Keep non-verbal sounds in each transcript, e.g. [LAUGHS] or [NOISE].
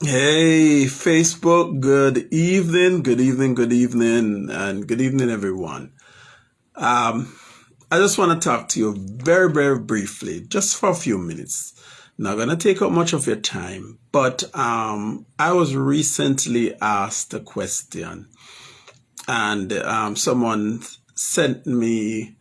Hey, Facebook, good evening, good evening, good evening, and good evening, everyone. Um, I just want to talk to you very, very briefly, just for a few minutes. Not going to take up much of your time, but um, I was recently asked a question, and um, someone sent me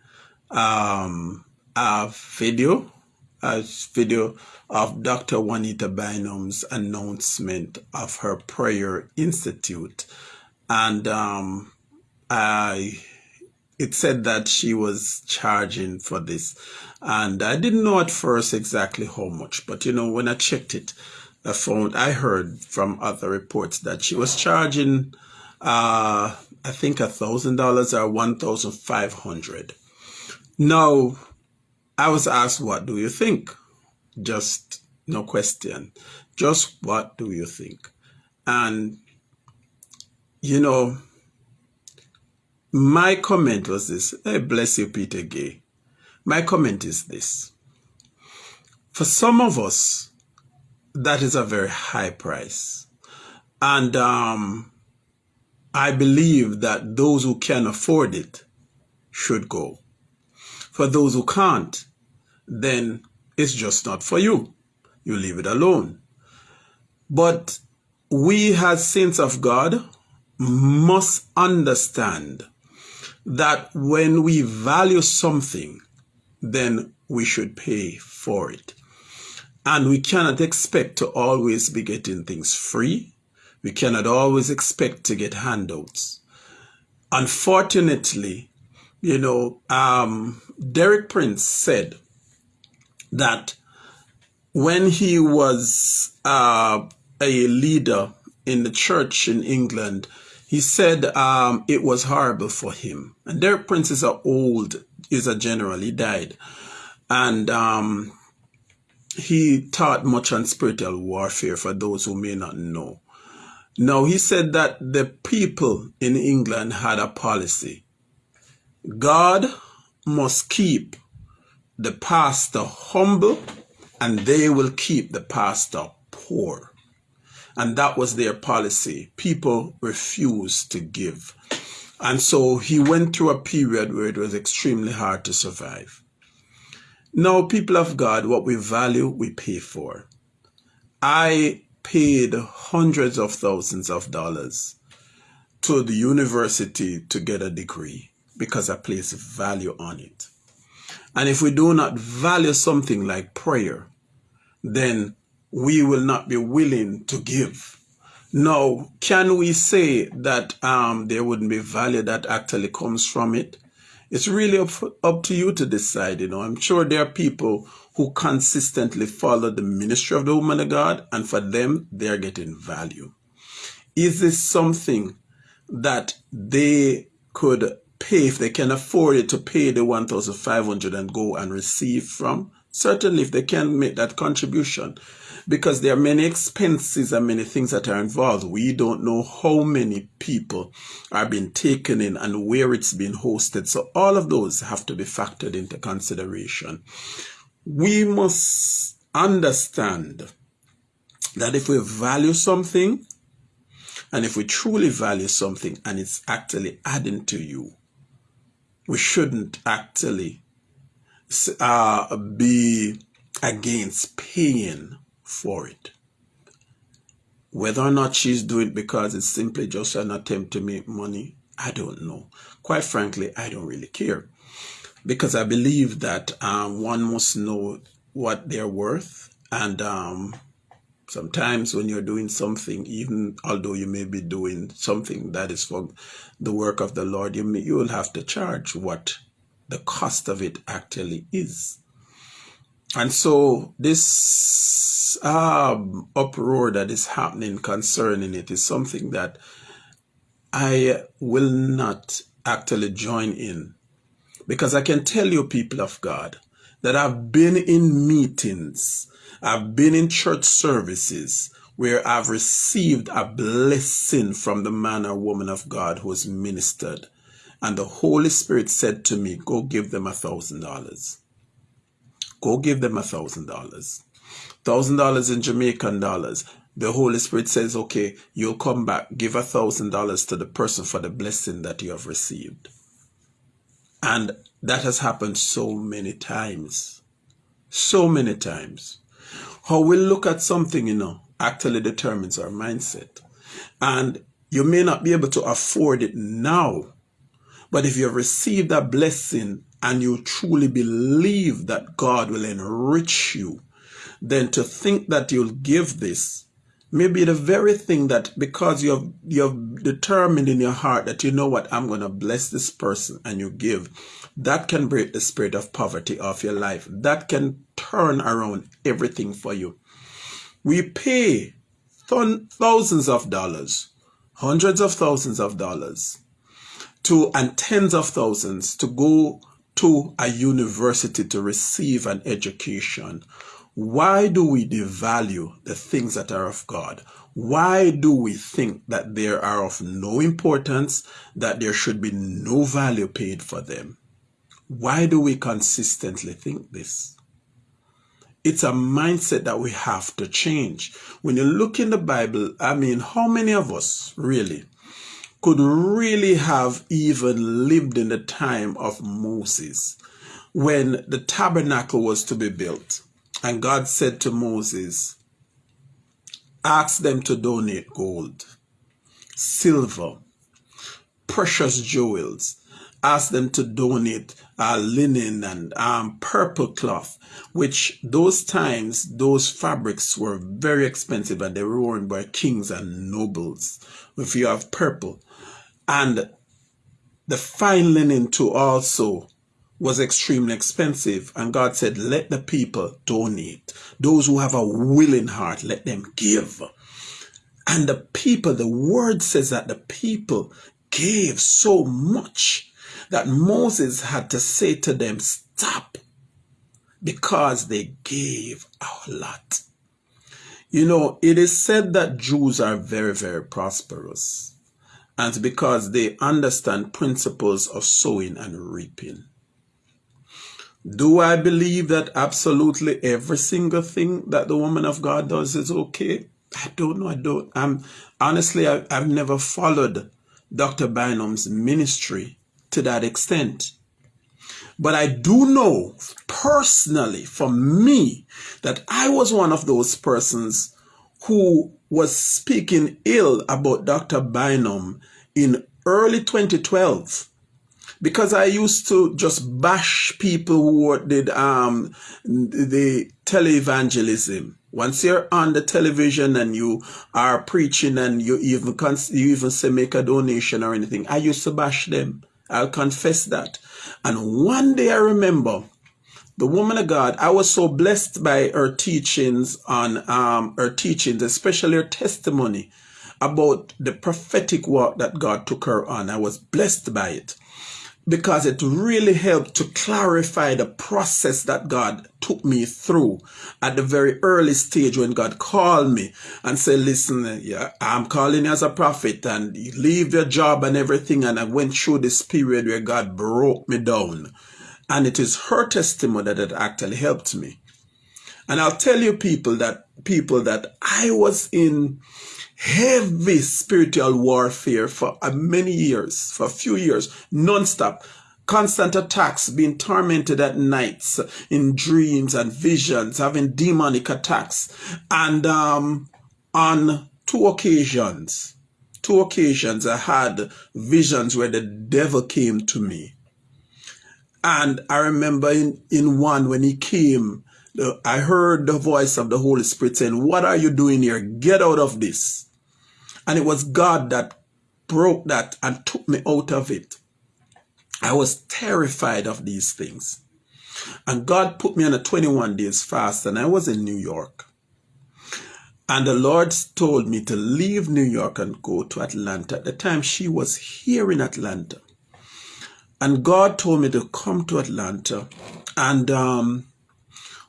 um, a video a video of Dr. Juanita Bynum's announcement of her prayer institute. And um, I, it said that she was charging for this. And I didn't know at first exactly how much, but you know, when I checked it, I found, I heard from other reports that she was charging, uh, I think a thousand dollars or one thousand five hundred. Now, I was asked, what do you think? Just no question. Just what do you think? And, you know, my comment was this. Hey, bless you, Peter Gay. My comment is this. For some of us, that is a very high price. And um, I believe that those who can afford it should go. For those who can't, then it's just not for you. You leave it alone. But we as saints of God must understand that when we value something, then we should pay for it. And we cannot expect to always be getting things free. We cannot always expect to get handouts. Unfortunately, you know, um, Derek Prince said that when he was uh, a leader in the church in England, he said um, it was horrible for him. And Derek Prince is old, is a general. He died, and um, he taught much on spiritual warfare for those who may not know. Now he said that the people in England had a policy. God must keep the pastor humble and they will keep the pastor poor. And that was their policy. People refused to give. And so he went through a period where it was extremely hard to survive. Now, people of God, what we value, we pay for. I paid hundreds of thousands of dollars to the university to get a degree because I place value on it. And if we do not value something like prayer, then we will not be willing to give. Now, can we say that um, there wouldn't be value that actually comes from it? It's really up, up to you to decide. You know, I'm sure there are people who consistently follow the ministry of the woman of God, and for them, they're getting value. Is this something that they could pay, if they can afford it, to pay the 1,500 and go and receive from, certainly if they can make that contribution, because there are many expenses and many things that are involved. We don't know how many people are being taken in and where it's being hosted. So all of those have to be factored into consideration. We must understand that if we value something, and if we truly value something and it's actually adding to you, we shouldn't actually uh, be against paying for it. Whether or not she's doing it because it's simply just an attempt to make money, I don't know. Quite frankly, I don't really care. Because I believe that um, one must know what they're worth and um, Sometimes when you're doing something, even although you may be doing something that is for the work of the Lord, you, may, you will have to charge what the cost of it actually is. And so this um, uproar that is happening concerning it is something that I will not actually join in. Because I can tell you, people of God, that I've been in meetings I've been in church services where I've received a blessing from the man or woman of God who has ministered. And the Holy Spirit said to me, go give them a thousand dollars. Go give them a thousand dollars. Thousand dollars in Jamaican dollars the Holy Spirit says, okay, you'll come back, give a thousand dollars to the person for the blessing that you have received. And that has happened so many times. So many times. How we look at something, you know, actually determines our mindset. And you may not be able to afford it now, but if you have received a blessing and you truly believe that God will enrich you, then to think that you'll give this may be the very thing that because you have you have determined in your heart that you know what I'm going to bless this person and you give that can break the spirit of poverty off your life that can turn around everything for you we pay thousands of dollars hundreds of thousands of dollars to and tens of thousands to go to a university to receive an education why do we devalue the things that are of God? Why do we think that they are of no importance, that there should be no value paid for them? Why do we consistently think this? It's a mindset that we have to change. When you look in the Bible, I mean, how many of us really could really have even lived in the time of Moses when the tabernacle was to be built? And God said to Moses, ask them to donate gold, silver, precious jewels. Ask them to donate uh, linen and um, purple cloth, which those times, those fabrics were very expensive and they were worn by kings and nobles. If you have purple. And the fine linen too also was extremely expensive. And God said, let the people donate. Those who have a willing heart, let them give. And the people, the word says that the people gave so much that Moses had to say to them, stop, because they gave a lot. You know, it is said that Jews are very, very prosperous. And because they understand principles of sowing and reaping. Do I believe that absolutely every single thing that the woman of God does is okay? I don't know. I don't. I'm honestly, I, I've never followed Dr. Bynum's ministry to that extent. But I do know personally for me that I was one of those persons who was speaking ill about Dr. Bynum in early 2012 because I used to just bash people who did um, the televangelism. Once you're on the television and you are preaching and you even you even say make a donation or anything, I used to bash them. I'll confess that. And one day I remember the woman of God, I was so blessed by her teachings on um, her teachings, especially her testimony about the prophetic work that God took her on. I was blessed by it because it really helped to clarify the process that God took me through at the very early stage when God called me and said, listen, yeah, I'm calling you as a prophet and you leave your job and everything. And I went through this period where God broke me down. And it is her testimony that actually helped me. And I'll tell you people that people that I was in heavy spiritual warfare for many years, for a few years, non-stop. Constant attacks, being tormented at nights in dreams and visions, having demonic attacks. And um, on two occasions, two occasions, I had visions where the devil came to me. And I remember in, in one when he came, I heard the voice of the Holy Spirit saying, what are you doing here? Get out of this. And it was God that broke that and took me out of it. I was terrified of these things. And God put me on a 21 days fast and I was in New York. And the Lord told me to leave New York and go to Atlanta. At the time she was here in Atlanta. And God told me to come to Atlanta. And um,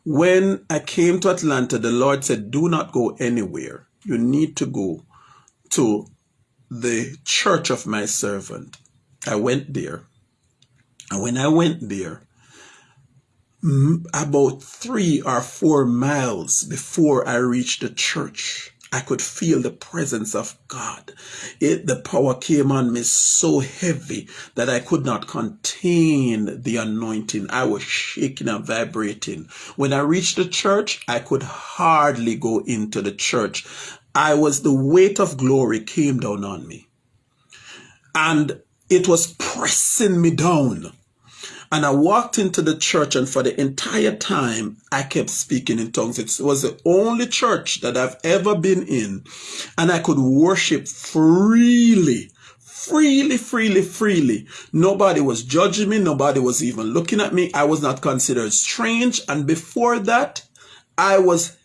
when I came to Atlanta, the Lord said, do not go anywhere. You need to go to the church of my servant. I went there. And when I went there, about three or four miles before I reached the church, I could feel the presence of God. It, the power came on me so heavy that I could not contain the anointing. I was shaking and vibrating. When I reached the church, I could hardly go into the church. I was, the weight of glory came down on me. And it was pressing me down. And I walked into the church, and for the entire time, I kept speaking in tongues. It was the only church that I've ever been in, and I could worship freely. Freely, freely, freely. Nobody was judging me. Nobody was even looking at me. I was not considered strange. And before that, I was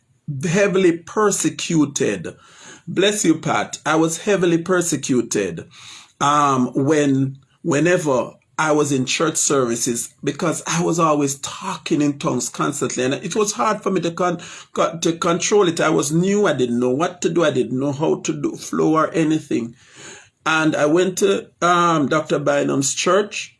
heavily persecuted. Bless you, Pat. I was heavily persecuted um, when, whenever I was in church services because I was always talking in tongues constantly, and it was hard for me to con, to control it. I was new; I didn't know what to do. I didn't know how to do flow or anything. And I went to um, Dr. Bynum's church,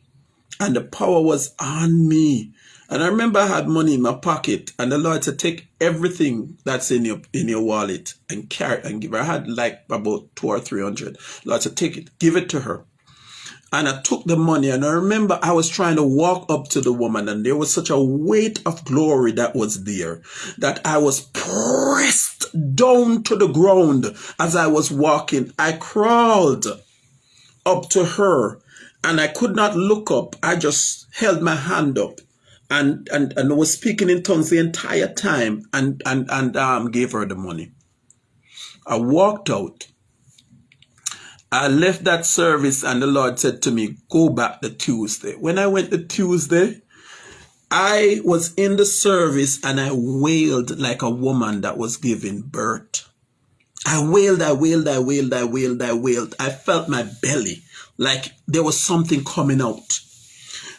and the power was on me. And I remember I had money in my pocket, and the Lord said, "Take everything that's in your in your wallet and carry and give her." I had like about two or three hundred. Lord said, "Take it, give it to her." and I took the money and I remember I was trying to walk up to the woman and there was such a weight of glory that was there that I was pressed down to the ground as I was walking. I crawled up to her and I could not look up. I just held my hand up and, and, and was speaking in tongues the entire time and, and, and um, gave her the money. I walked out I left that service and the Lord said to me, go back the Tuesday. When I went the Tuesday, I was in the service and I wailed like a woman that was giving birth. I wailed, I wailed, I wailed, I wailed, I wailed. I felt my belly like there was something coming out.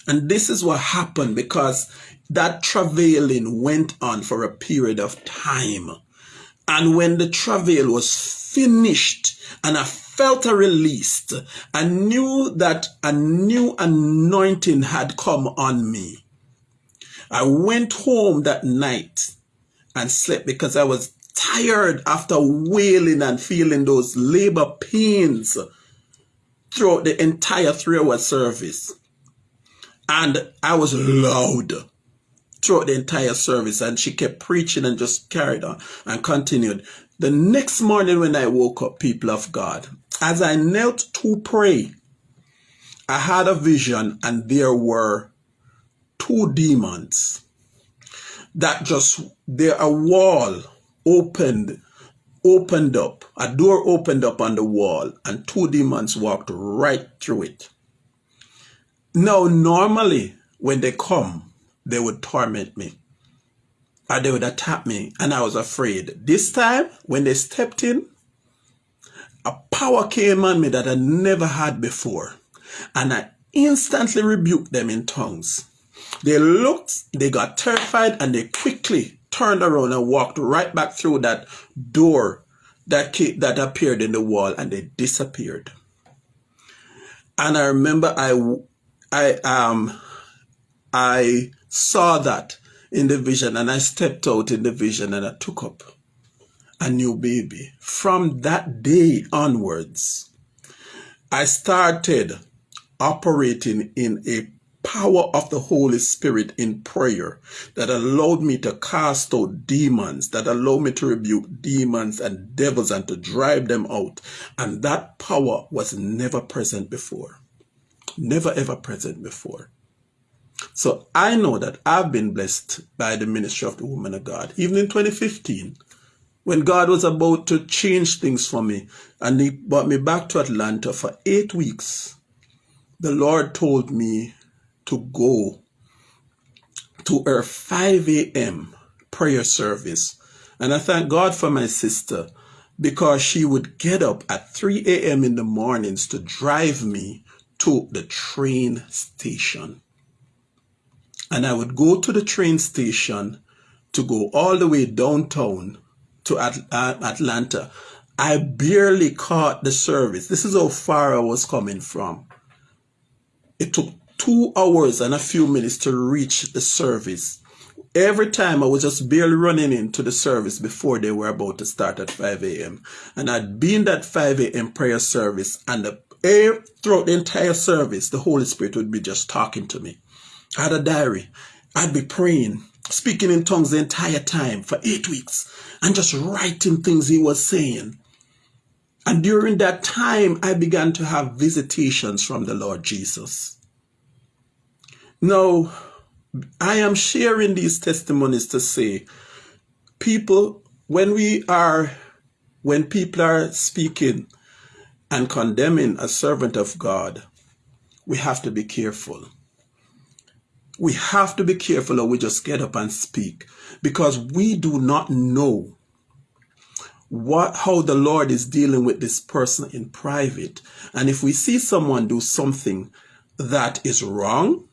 And this is what happened because that travailing went on for a period of time. And when the travail was finished and I felt a release. I knew that a new anointing had come on me. I went home that night and slept because I was tired after wailing and feeling those labor pains throughout the entire three hour service. And I was loud throughout the entire service. And she kept preaching and just carried on and continued. The next morning when I woke up, people of God, as I knelt to pray, I had a vision and there were two demons that just there a wall opened opened up a door opened up on the wall and two demons walked right through it now normally when they come they would torment me or they would attack me and i was afraid this time when they stepped in a power came on me that I never had before. And I instantly rebuked them in tongues. They looked, they got terrified, and they quickly turned around and walked right back through that door that, came, that appeared in the wall and they disappeared. And I remember I, I, um, I saw that in the vision and I stepped out in the vision and I took up a new baby. From that day onwards, I started operating in a power of the Holy Spirit in prayer that allowed me to cast out demons, that allowed me to rebuke demons and devils and to drive them out. And that power was never present before. Never ever present before. So I know that I've been blessed by the ministry of the woman of God. Even in 2015, when God was about to change things for me and he brought me back to Atlanta for eight weeks, the Lord told me to go to her 5 a.m. prayer service. And I thank God for my sister because she would get up at 3 a.m. in the mornings to drive me to the train station. And I would go to the train station to go all the way downtown to At Atlanta. I barely caught the service. This is how far I was coming from. It took two hours and a few minutes to reach the service. Every time I was just barely running into the service before they were about to start at 5 a.m. And I'd be in that 5 a.m. prayer service and the, Eh, throughout the entire service, the Holy Spirit would be just talking to me. I had a diary. I'd be praying, speaking in tongues the entire time for eight weeks and just writing things he was saying. And during that time, I began to have visitations from the Lord Jesus. Now, I am sharing these testimonies to say, people, when we are, when people are speaking and condemning a servant of God, we have to be careful. We have to be careful or we just get up and speak because we do not know what how the Lord is dealing with this person in private. And if we see someone do something that is wrong,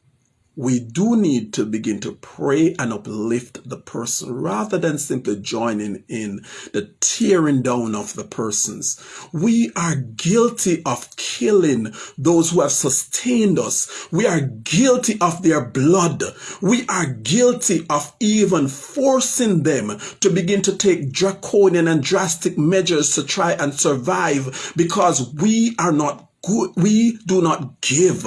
we do need to begin to pray and uplift the person rather than simply joining in the tearing down of the persons. We are guilty of killing those who have sustained us. We are guilty of their blood. We are guilty of even forcing them to begin to take draconian and drastic measures to try and survive because we are not we do not give.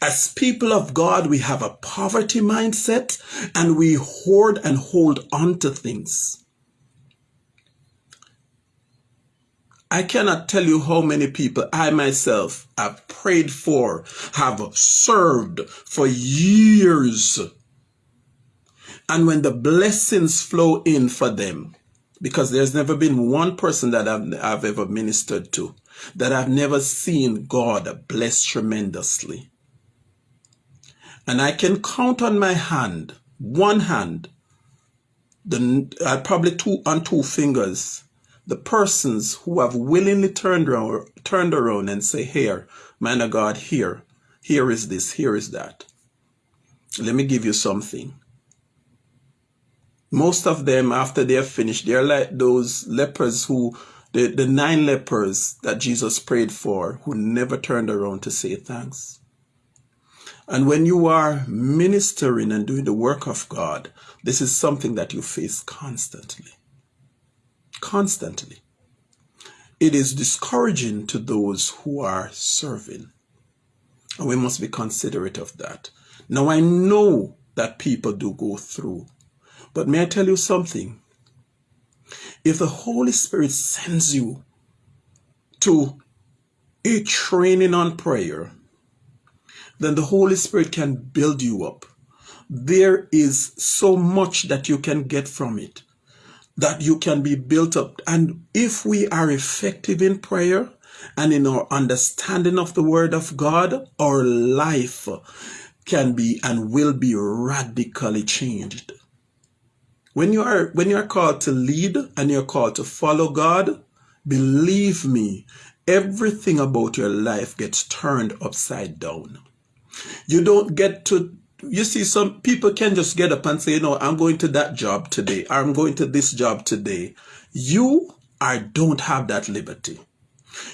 As people of God, we have a poverty mindset and we hoard and hold on to things. I cannot tell you how many people I myself have prayed for, have served for years. And when the blessings flow in for them, because there's never been one person that I've, I've ever ministered to that I've never seen God bless tremendously. And I can count on my hand, one hand, the uh, probably two on two fingers, the persons who have willingly turned around, turned around and say, here, man of God, here, here is this, here is that. Let me give you something. Most of them, after they're finished, they're like those lepers who the, the nine lepers that Jesus prayed for who never turned around to say thanks. And when you are ministering and doing the work of God, this is something that you face constantly. Constantly. It is discouraging to those who are serving. And we must be considerate of that. Now, I know that people do go through. But may I tell you something? If the Holy Spirit sends you to a training on prayer, then the Holy Spirit can build you up. There is so much that you can get from it, that you can be built up. And if we are effective in prayer and in our understanding of the Word of God, our life can be and will be radically changed. When you are when you are called to lead and you're called to follow God, believe me, everything about your life gets turned upside down. You don't get to you see some people can just get up and say, you know, I'm going to that job today, or I'm going to this job today. You I don't have that liberty.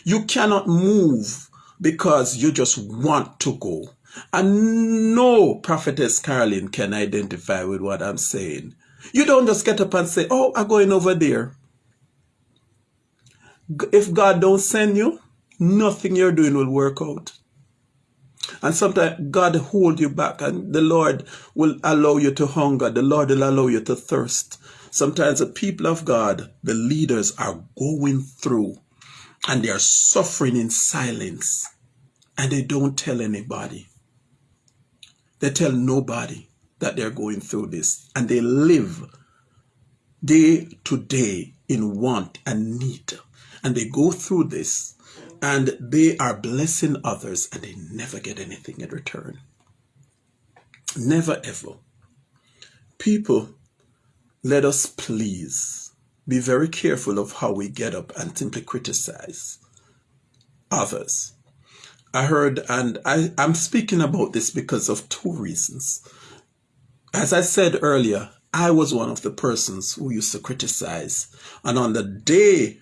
You cannot move because you just want to go. And no prophetess Carolyn can identify with what I'm saying. You don't just get up and say, oh, I'm going over there. If God don't send you, nothing you're doing will work out. And sometimes God hold you back and the Lord will allow you to hunger. The Lord will allow you to thirst. Sometimes the people of God, the leaders are going through and they are suffering in silence and they don't tell anybody. They tell nobody that they're going through this. And they live day to day in want and need. And they go through this and they are blessing others and they never get anything in return. Never ever. People let us please be very careful of how we get up and simply criticize others. I heard, and I, I'm speaking about this because of two reasons. As I said earlier, I was one of the persons who used to criticize. And on the day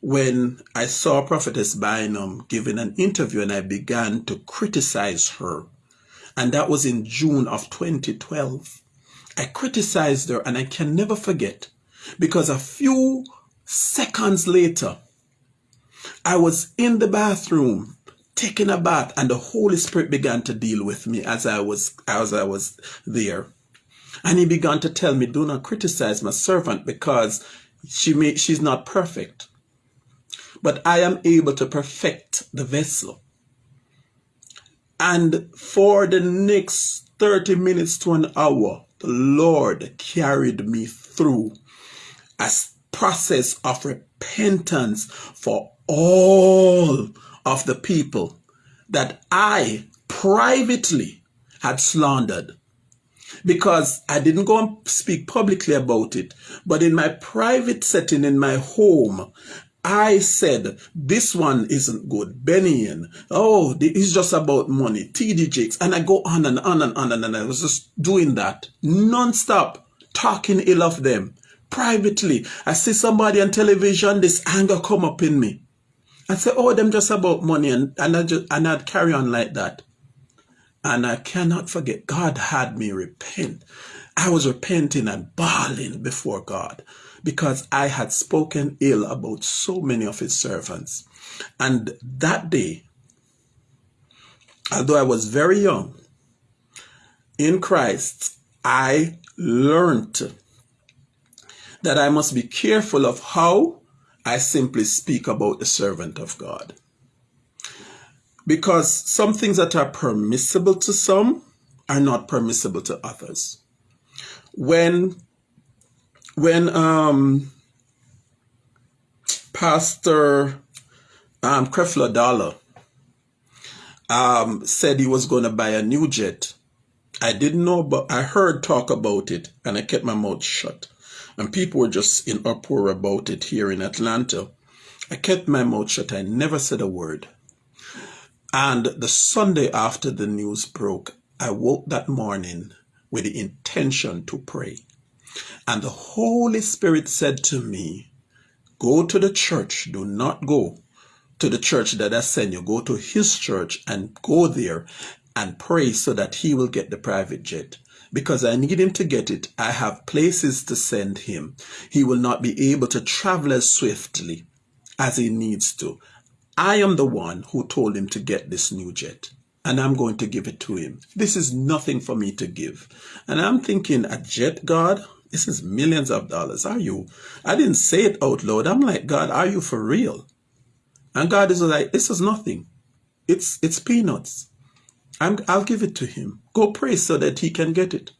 when I saw Prophetess Bynum giving an interview and I began to criticize her, and that was in June of 2012, I criticized her and I can never forget because a few seconds later, I was in the bathroom taking a bath and the Holy Spirit began to deal with me as I was as I was there. And he began to tell me, do not criticize my servant because she may, she's not perfect. But I am able to perfect the vessel. And for the next 30 minutes to an hour, the Lord carried me through a process of repentance for all of the people that I privately had slandered because I didn't go and speak publicly about it, but in my private setting in my home, I said, this one isn't good. Benny Hinn oh, it's just about money. TD Jakes. And I go on and on and on and on. I was just doing that non-stop, talking ill of them. Privately, I see somebody on television, this anger come up in me. I say, oh, them just about money. And, and, I just, and I'd carry on like that. And I cannot forget, God had me repent. I was repenting and bawling before God because I had spoken ill about so many of his servants. And that day, although I was very young in Christ, I learned that I must be careful of how I simply speak about the servant of God. Because some things that are permissible to some are not permissible to others. When when um, Pastor um, Creflo Dollar um, said he was going to buy a new jet, I didn't know, but I heard talk about it and I kept my mouth shut and people were just in uproar about it here in Atlanta. I kept my mouth shut. I never said a word. And the Sunday after the news broke, I woke that morning with the intention to pray. And the Holy Spirit said to me, Go to the church. Do not go to the church that I send you. Go to his church and go there and pray so that he will get the private jet because I need him to get it. I have places to send him. He will not be able to travel as swiftly as he needs to. I am the one who told him to get this new jet and I'm going to give it to him. This is nothing for me to give. And I'm thinking, a jet, God? This is millions of dollars. Are you? I didn't say it out loud. I'm like, God, are you for real? And God is like, this is nothing. It's, it's peanuts. I'm, I'll give it to him. Go pray so that he can get it.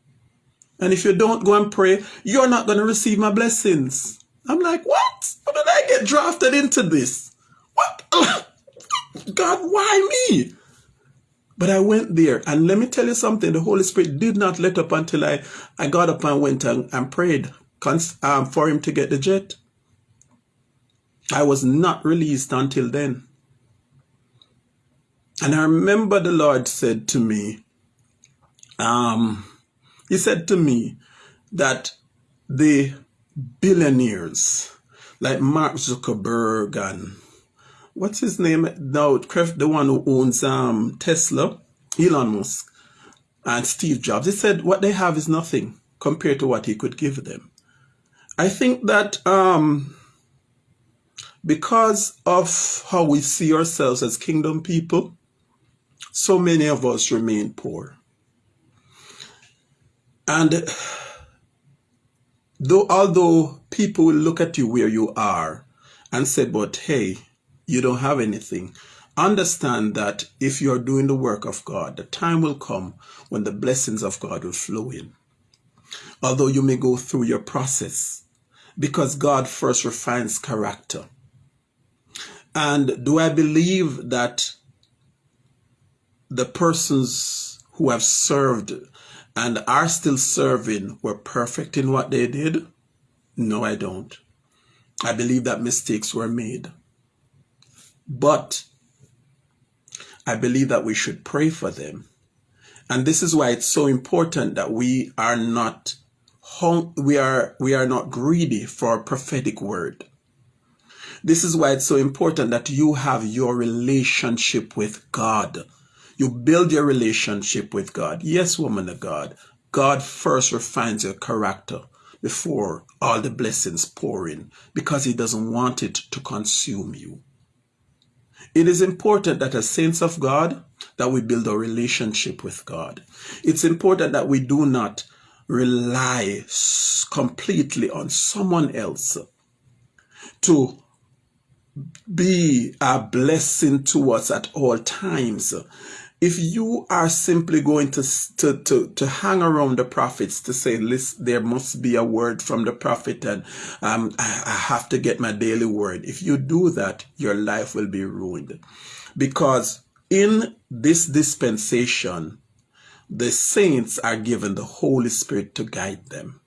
And if you don't go and pray, you're not going to receive my blessings. I'm like, what? How did I get drafted into this? [LAUGHS] God, why me? But I went there, and let me tell you something. The Holy Spirit did not let up until I, I got up and went and, and prayed um, for him to get the jet. I was not released until then. And I remember the Lord said to me, um, he said to me that the billionaires like Mark Zuckerberg and what's his name now, the one who owns um, Tesla, Elon Musk, and Steve Jobs, he said what they have is nothing compared to what he could give them. I think that um, because of how we see ourselves as kingdom people, so many of us remain poor. And though, although people will look at you where you are and say, but hey, you don't have anything, understand that if you're doing the work of God, the time will come when the blessings of God will flow in. Although you may go through your process, because God first refines character. And do I believe that the persons who have served and are still serving were perfect in what they did? No, I don't. I believe that mistakes were made. But I believe that we should pray for them. And this is why it's so important that we are not we are we are not greedy for a prophetic word. This is why it's so important that you have your relationship with God you build your relationship with God. Yes, woman of God, God first refines your character before all the blessings pour in because he doesn't want it to consume you. It is important that as saints of God that we build a relationship with God. It's important that we do not rely completely on someone else to be a blessing to us at all times. If you are simply going to, to, to, to hang around the prophets to say, listen, there must be a word from the prophet and um, I, I have to get my daily word. If you do that, your life will be ruined. Because in this dispensation, the saints are given the Holy Spirit to guide them.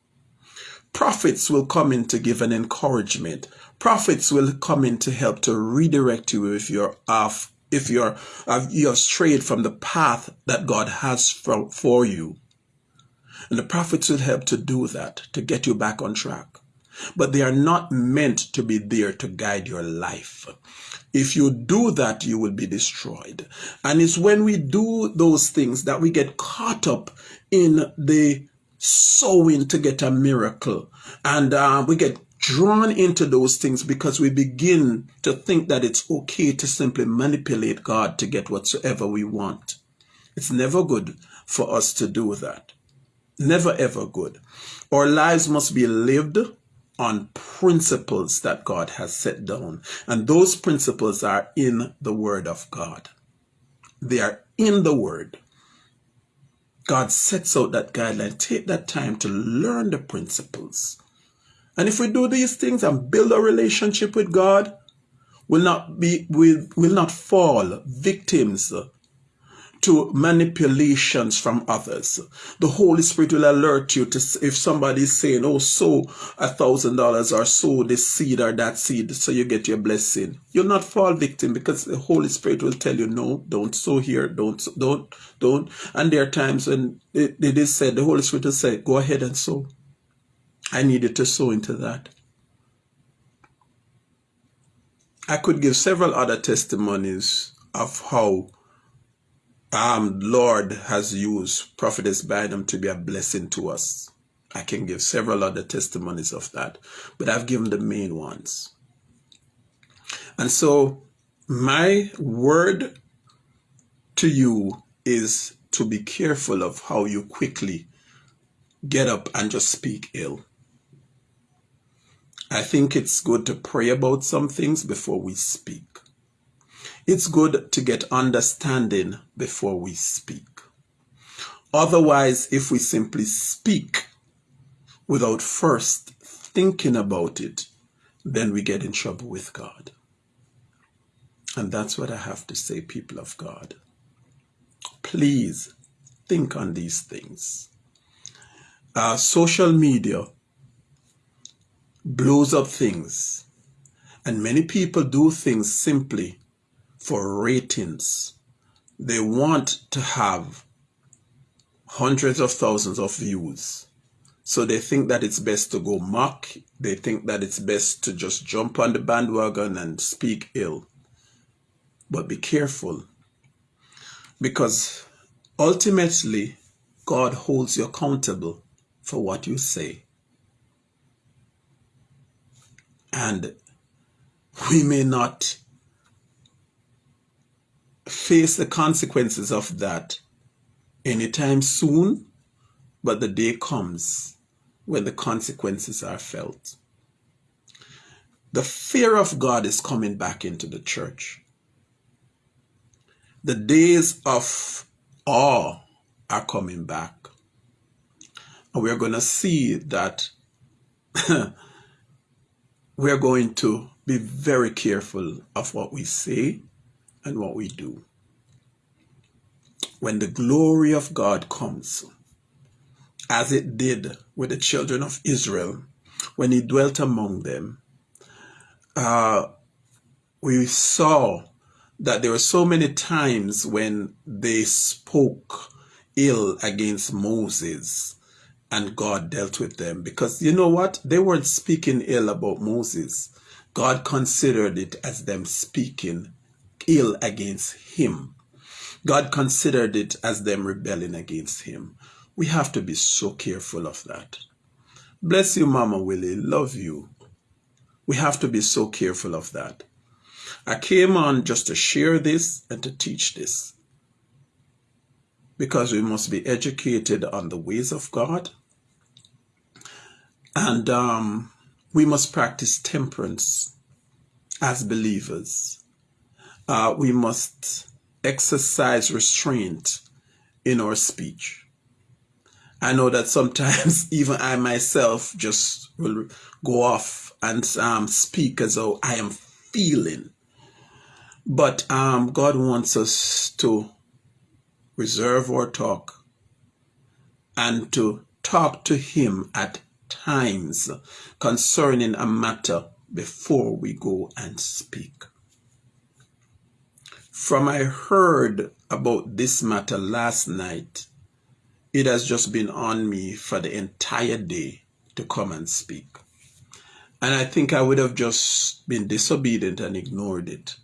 Prophets will come in to give an encouragement. Prophets will come in to help to redirect you if you're off, if you're uh, you have strayed from the path that God has for, for you. And the prophets will help to do that, to get you back on track. But they are not meant to be there to guide your life. If you do that, you will be destroyed. And it's when we do those things that we get caught up in the sowing to get a miracle. And uh, we get drawn into those things because we begin to think that it's okay to simply manipulate God to get whatsoever we want. It's never good for us to do that. Never ever good. Our lives must be lived on principles that God has set down. And those principles are in the Word of God. They are in the Word. God sets out that guideline. Take that time to learn the principles. And if we do these things and build a relationship with God, we'll not be will, will not fall victims to manipulations from others. The Holy Spirit will alert you to if somebody is saying, oh, sow a thousand dollars or sow this seed or that seed so you get your blessing. You'll not fall victim because the Holy Spirit will tell you, no, don't sow here, don't, don't, don't. And there are times when it, it is said, the Holy Spirit will say, go ahead and sow. I needed to sow into that. I could give several other testimonies of how um, Lord has used Prophetess Bynum to be a blessing to us. I can give several other testimonies of that, but I've given the main ones. And so my word to you is to be careful of how you quickly get up and just speak ill. I think it's good to pray about some things before we speak. It's good to get understanding before we speak. Otherwise, if we simply speak without first thinking about it, then we get in trouble with God. And that's what I have to say, people of God. Please think on these things. Uh, social media blows up things, and many people do things simply for ratings. They want to have hundreds of thousands of views. So they think that it's best to go mock. They think that it's best to just jump on the bandwagon and speak ill. But be careful because ultimately God holds you accountable for what you say. And we may not face the consequences of that anytime soon, but the day comes when the consequences are felt. The fear of God is coming back into the church. The days of awe are coming back. And we're going to see that [LAUGHS] we're going to be very careful of what we say and what we do. When the glory of God comes, as it did with the children of Israel when he dwelt among them, uh, we saw that there were so many times when they spoke ill against Moses and God dealt with them because you know what? They weren't speaking ill about Moses. God considered it as them speaking ill against him. God considered it as them rebelling against him. We have to be so careful of that. Bless you, Mama Willie. Love you. We have to be so careful of that. I came on just to share this and to teach this because we must be educated on the ways of God and um, we must practice temperance as believers. Uh, we must exercise restraint in our speech. I know that sometimes [LAUGHS] even I myself just will go off and um, speak as though I am feeling. But um, God wants us to reserve our talk and to talk to Him at times concerning a matter before we go and speak. From I heard about this matter last night, it has just been on me for the entire day to come and speak. And I think I would have just been disobedient and ignored it.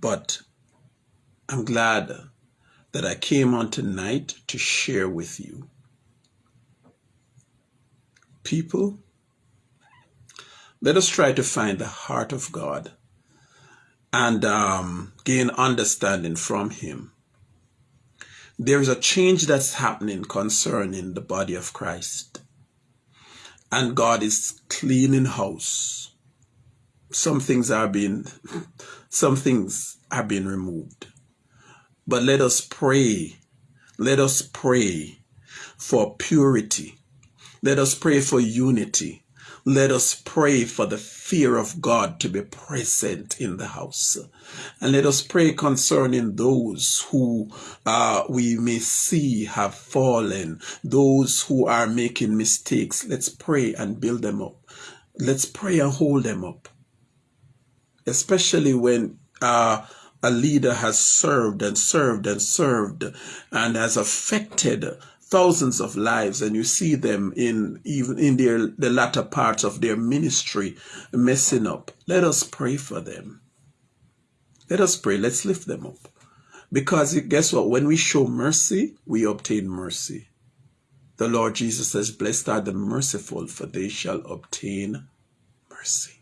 But I'm glad that I came on tonight to share with you. People, let us try to find the heart of God and um, gain understanding from Him. There is a change that's happening concerning the body of Christ. And God is cleaning house. Some things are being, [LAUGHS] some things are being removed. But let us pray. Let us pray for purity. Let us pray for unity. Let us pray for the fear of God to be present in the house. And let us pray concerning those who uh, we may see have fallen, those who are making mistakes. Let's pray and build them up. Let's pray and hold them up. Especially when uh, a leader has served and served and served and has affected thousands of lives and you see them in even in their the latter parts of their ministry messing up. Let us pray for them. Let us pray. Let's lift them up. Because guess what? When we show mercy we obtain mercy. The lord jesus says blessed are the merciful for they shall obtain mercy.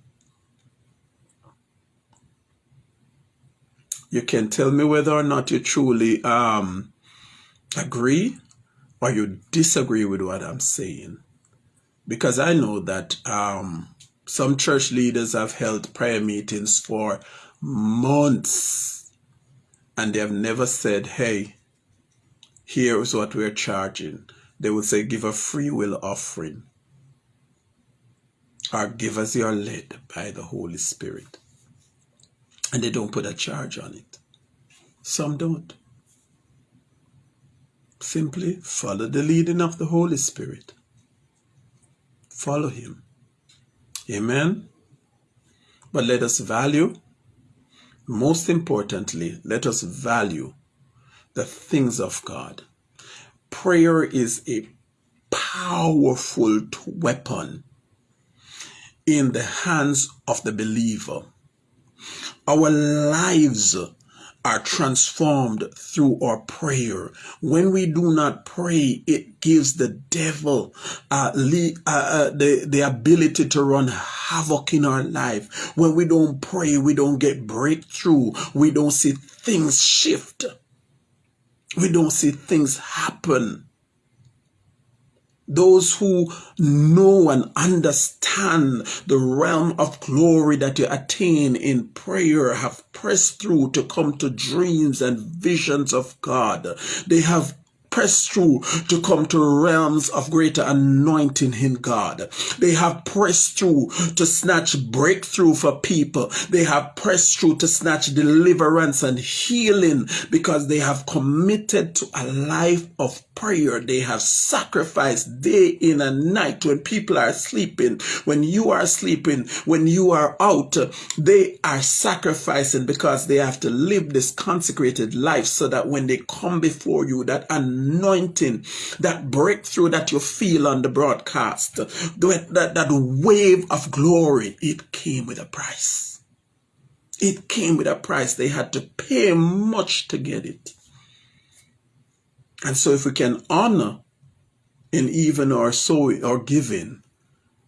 You can tell me whether or not you truly um agree or you disagree with what I'm saying. Because I know that um, some church leaders have held prayer meetings for months and they have never said, hey, here's what we're charging. They would say, give a free will offering or give us your led by the Holy Spirit. And they don't put a charge on it. Some don't. Simply follow the leading of the Holy Spirit. Follow Him. Amen. But let us value, most importantly, let us value the things of God. Prayer is a powerful weapon in the hands of the believer. Our lives are transformed through our prayer. When we do not pray, it gives the devil uh, uh, uh, the, the ability to run havoc in our life. When we don't pray, we don't get breakthrough. We don't see things shift. We don't see things happen. Those who know and understand the realm of glory that you attain in prayer have pressed through to come to dreams and visions of God. They have press through to come to realms of greater anointing in God. They have pressed through to snatch breakthrough for people. They have pressed through to snatch deliverance and healing because they have committed to a life of prayer. They have sacrificed day in and night when people are sleeping, when you are sleeping, when you are out. They are sacrificing because they have to live this consecrated life so that when they come before you, that anointing, that breakthrough that you feel on the broadcast, that, that, that wave of glory, it came with a price. It came with a price. They had to pay much to get it. And so if we can honor in even our sowing or giving,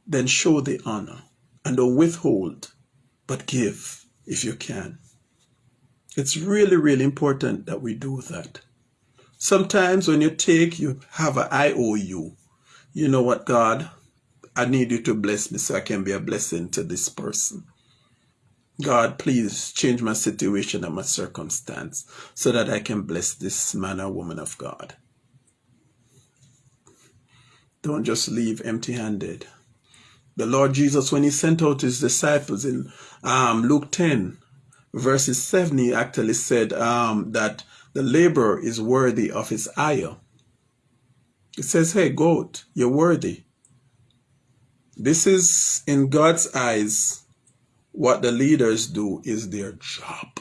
then show the honor and don't withhold, but give if you can. It's really, really important that we do that. Sometimes when you take, you have an IOU. You know what, God? I need you to bless me so I can be a blessing to this person. God, please change my situation and my circumstance so that I can bless this man or woman of God. Don't just leave empty handed. The Lord Jesus, when he sent out his disciples in um, Luke 10, verses 7, he actually said um, that the laborer is worthy of his hire. It says, hey, goat, you're worthy. This is, in God's eyes, what the leaders do is their job.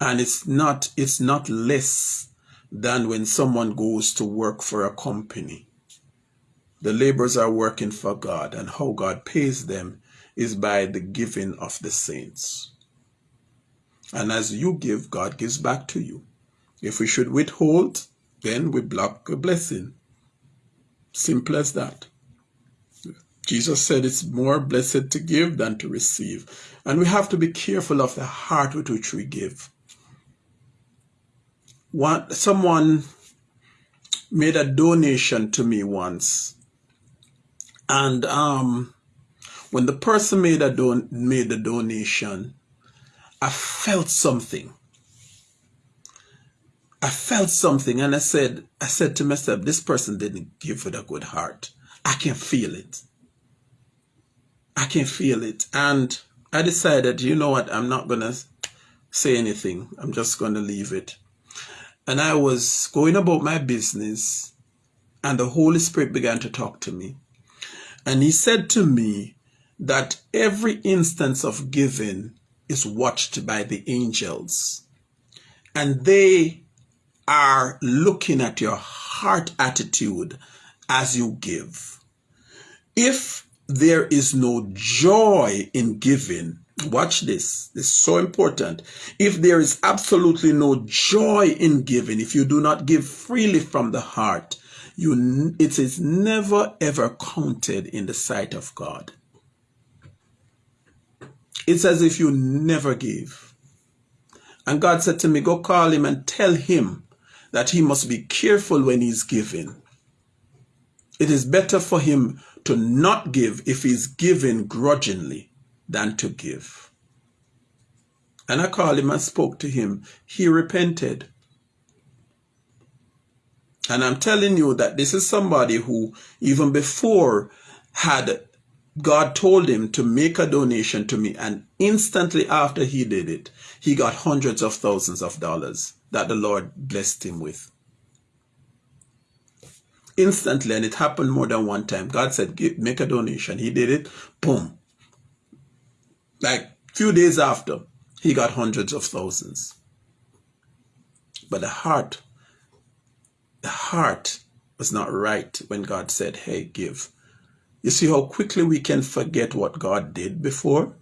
And it's not, it's not less than when someone goes to work for a company. The laborers are working for God, and how God pays them is by the giving of the saints. And as you give, God gives back to you. If we should withhold, then we block a blessing. Simple as that. Jesus said it's more blessed to give than to receive. And we have to be careful of the heart with which we give. One, someone made a donation to me once. And um, when the person made a don made the donation, I felt something. I felt something and I said, I said to myself, this person didn't give with a good heart. I can feel it. I can feel it. And I decided, you know what, I'm not going to say anything. I'm just going to leave it. And I was going about my business, and the Holy Spirit began to talk to me. And He said to me that every instance of giving is watched by the angels. And they are looking at your heart attitude as you give. If there is no joy in giving, watch this, this is so important. If there is absolutely no joy in giving, if you do not give freely from the heart, you, it is never ever counted in the sight of God. It's as if you never gave. And God said to me, go call him and tell him that he must be careful when he's giving. It is better for him to not give if he's giving grudgingly than to give. And I called him and spoke to him. He repented. And I'm telling you that this is somebody who, even before, had God told him to make a donation to me. And instantly after he did it, he got hundreds of thousands of dollars that the Lord blessed him with instantly, and it happened more than one time. God said, Give make a donation. He did it. Boom. Like few days after, he got hundreds of thousands. But the heart, the heart was not right when God said, hey, give. You see how quickly we can forget what God did before?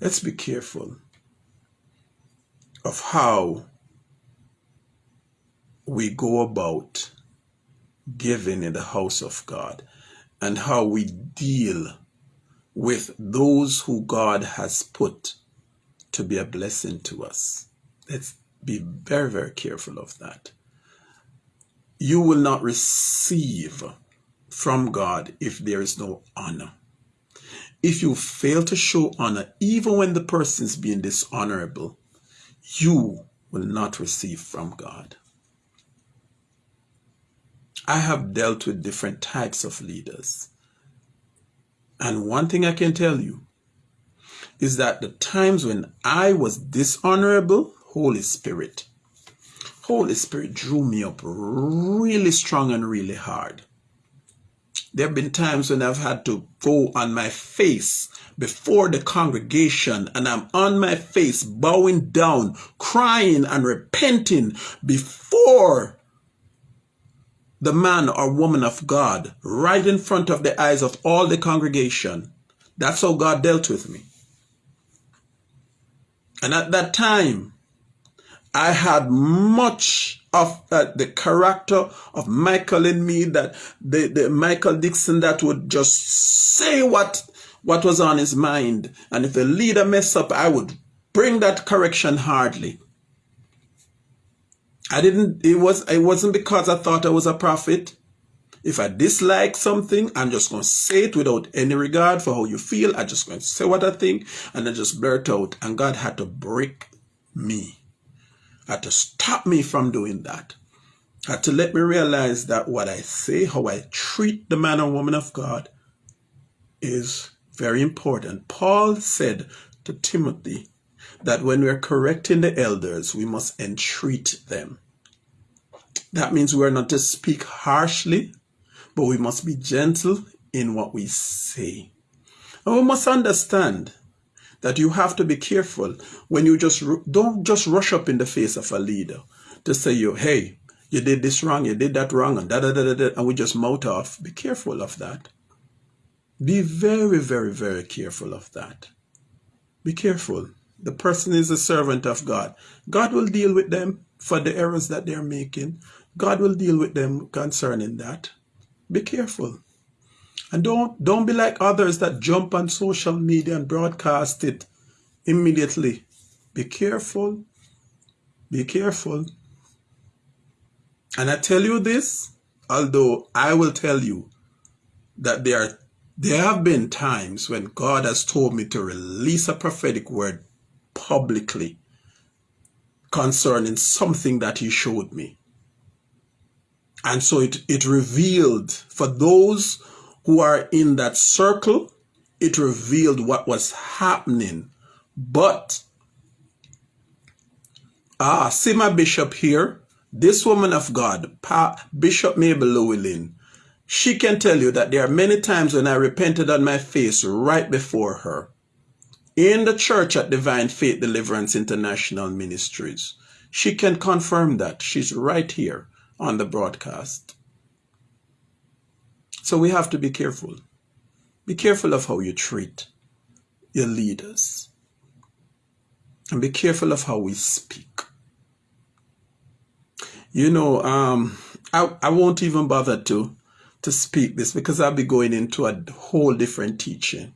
Let's be careful of how we go about giving in the house of God and how we deal with those who God has put to be a blessing to us. Let's be very, very careful of that. You will not receive from God if there is no honor. If you fail to show honor, even when the person is being dishonorable, you will not receive from God. I have dealt with different types of leaders. And one thing I can tell you is that the times when I was dishonorable, Holy Spirit, Holy Spirit drew me up really strong and really hard. There have been times when I've had to go on my face before the congregation and I'm on my face bowing down, crying and repenting before the man or woman of God right in front of the eyes of all the congregation. That's how God dealt with me. And at that time, I had much of uh, the character of Michael in me that the, the Michael Dixon that would just say what what was on his mind. And if the leader messed up, I would bring that correction hardly. I didn't, it was, it wasn't because I thought I was a prophet. If I dislike something, I'm just going to say it without any regard for how you feel. I'm just going to say what I think and then just blurt out. And God had to break me. Had to stop me from doing that. Had to let me realize that what I say, how I treat the man or woman of God is very important. Paul said to Timothy that when we're correcting the elders, we must entreat them. That means we're not to speak harshly, but we must be gentle in what we say. And we must understand that you have to be careful when you just don't just rush up in the face of a leader to say you, hey, you did this wrong, you did that wrong, and da da da da, da and we just mouth off. Be careful of that. Be very, very, very careful of that. Be careful. The person is a servant of God. God will deal with them for the errors that they're making. God will deal with them concerning that. Be careful. And don't don't be like others that jump on social media and broadcast it immediately. Be careful. Be careful. And I tell you this, although I will tell you that there are there have been times when God has told me to release a prophetic word publicly concerning something that he showed me. And so it, it revealed for those who are in that circle, it revealed what was happening. But, ah, see my bishop here, this woman of God, pa, Bishop Mabel Llewellyn, she can tell you that there are many times when I repented on my face right before her in the church at Divine Faith Deliverance International Ministries. She can confirm that. She's right here on the broadcast. So we have to be careful. Be careful of how you treat your leaders. And be careful of how we speak. You know, um, I, I won't even bother to, to speak this because I'll be going into a whole different teaching.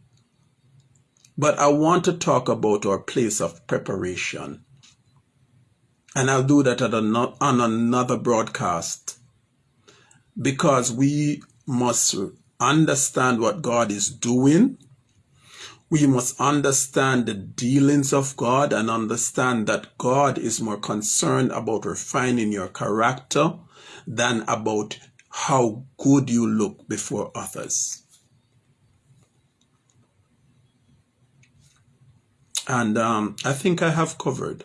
But I want to talk about our place of preparation and I'll do that on another broadcast because we must understand what God is doing. We must understand the dealings of God and understand that God is more concerned about refining your character than about how good you look before others. And um, I think I have covered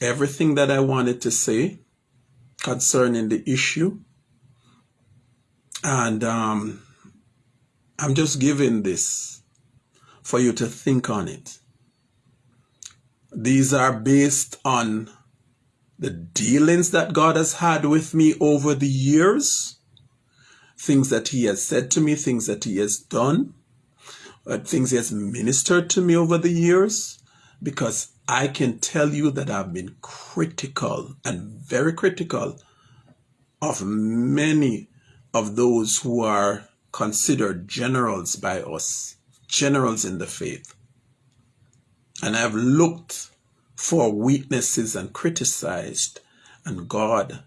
everything that I wanted to say concerning the issue. And um, I'm just giving this for you to think on it. These are based on the dealings that God has had with me over the years, things that He has said to me, things that He has done, uh, things He has ministered to me over the years, because I can tell you that I've been critical and very critical of many of those who are considered generals by us, generals in the faith. And I've looked for weaknesses and criticized, and God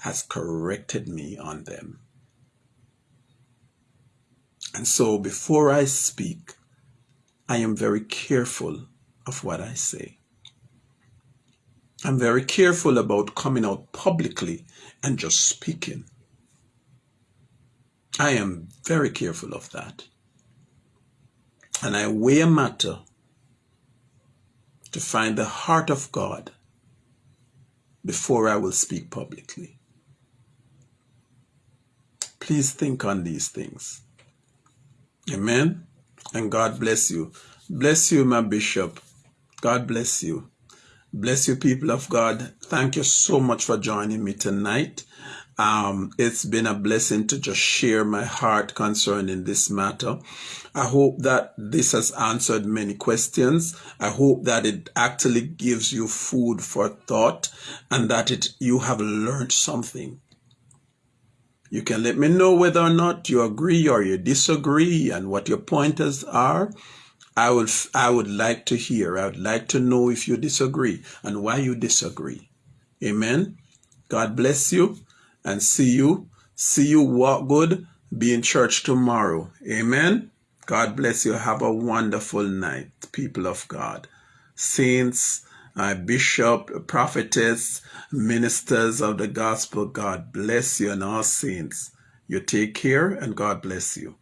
has corrected me on them. And so before I speak, I am very careful of what I say. I'm very careful about coming out publicly and just speaking. I am very careful of that. And I weigh a matter to find the heart of God before I will speak publicly. Please think on these things. Amen. And God bless you. Bless you, my bishop. God bless you. Bless you, people of God. Thank you so much for joining me tonight. Um, it's been a blessing to just share my heart concerning this matter. I hope that this has answered many questions. I hope that it actually gives you food for thought and that it you have learned something. You can let me know whether or not you agree or you disagree and what your pointers are. I would I would like to hear. I would like to know if you disagree and why you disagree. Amen. God bless you and see you. See you walk good. Be in church tomorrow. Amen. God bless you. Have a wonderful night, people of God. Saints, uh, bishop, prophetess, ministers of the gospel, God bless you and all saints. You take care and God bless you.